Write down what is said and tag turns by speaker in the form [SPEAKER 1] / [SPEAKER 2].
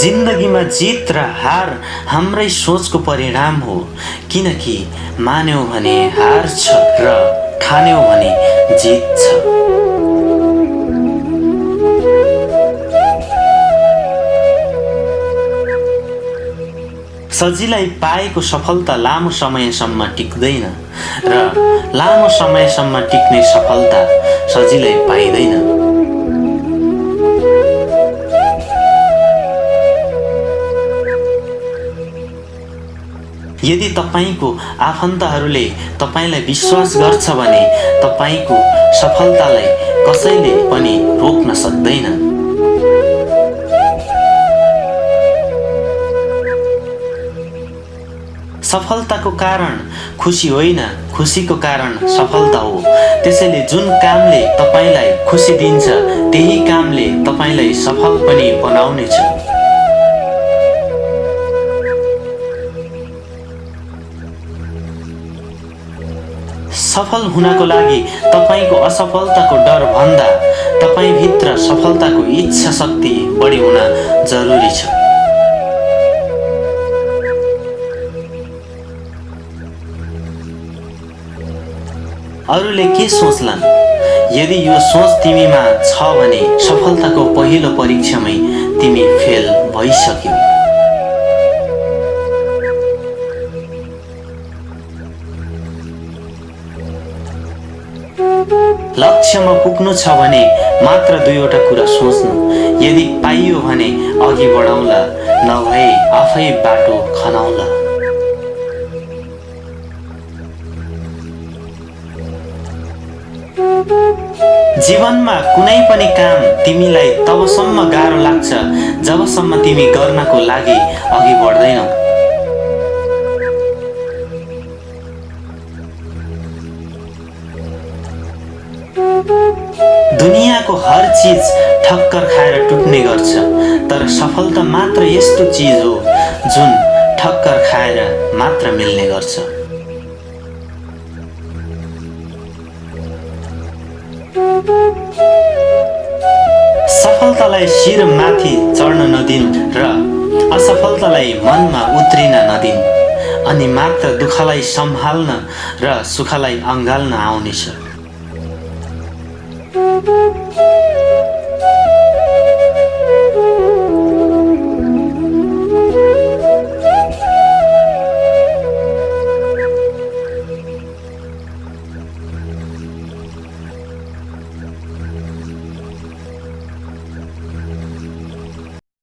[SPEAKER 1] जिन्दगीमा जित र हार हाम्रै सोचको परिणाम हो। किनकि मान्यौ भने हार छ र ठान्यौ भने जित छ। सजिलै पाएको सफलता लामो समयसम्म टिक्दैन र लामो समयसम्म टिक्ने सफलता सजिलै पाइँदैन। यदि तपाईँको आफन्तहरूले तपाईँलाई विश्वास गर्छ भने तपाईँको सफलतालाई कसैले पनि रोक्न सक्दैन। सफलताको कारण खुसी होइन खुसीको कारण सफलता हो। त्यसैले जुन कामले तपाईँलाई खुसी दिन्छ त्यही कामले तपाईँलाई सफल पनि बनाउनेछ। सफल हुनको लागि तपाईँको असफलताको डर भन्दा तपाईँभित्र सफलताको इच्छा शक्ति बढी हुन जरुरी छ। अरूले के सोच्लान्? यदि यो सोच तिमीमा छ भने सफलताको पहिलो परीक्षामै तिमी फेल भइसक्यौ। लक्ष्यमा पुग्नु छ भने मात्र दुईवटा कुरा सोच्नु। यदि पाइयो भने अघि बढाउला नभए आफै बाटो खनाउला। जीवनमा कुनै पनि काम तिमीलाई तबसम्म गाह्रो लाग्छ जबसम्म तिमी गर्नको लागि अघि बढ्दैनौ। दुनियाँको हर चिज ठक्कर खाएर टुट्ने गर्छ तर सफलता मात्र यस्तो चिज हो जुन ठक्कर खाएर मात्र मिल्ने गर्छ। सफलतालाई शिर माथि चढ्न नदिनु र असफलतालाई मनमा उत्रिन नदिनु अनि मात्र दुःखलाई सम्हाल्न र सुखलाई अँगाल्न आउनेछ.